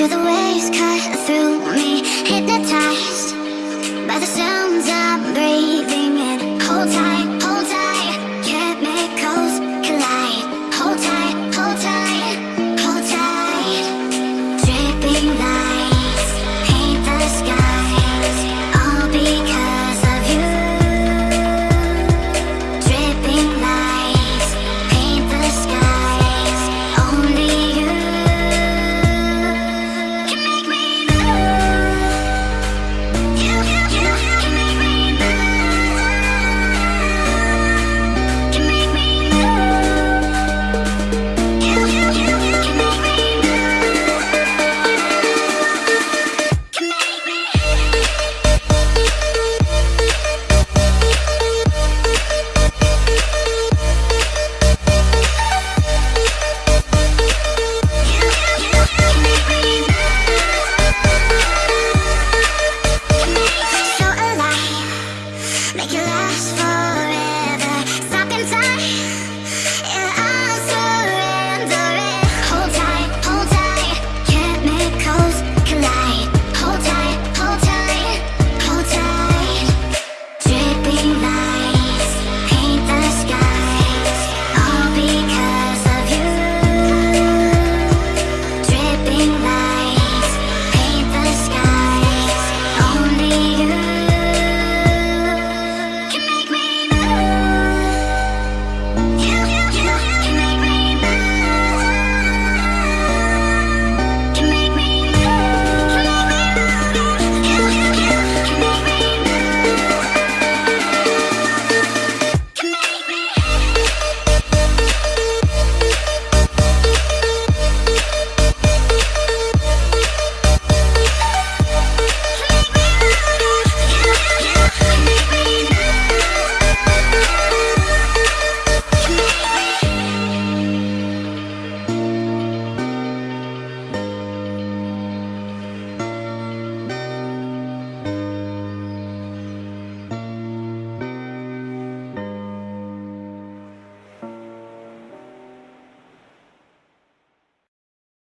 through the waves, cut through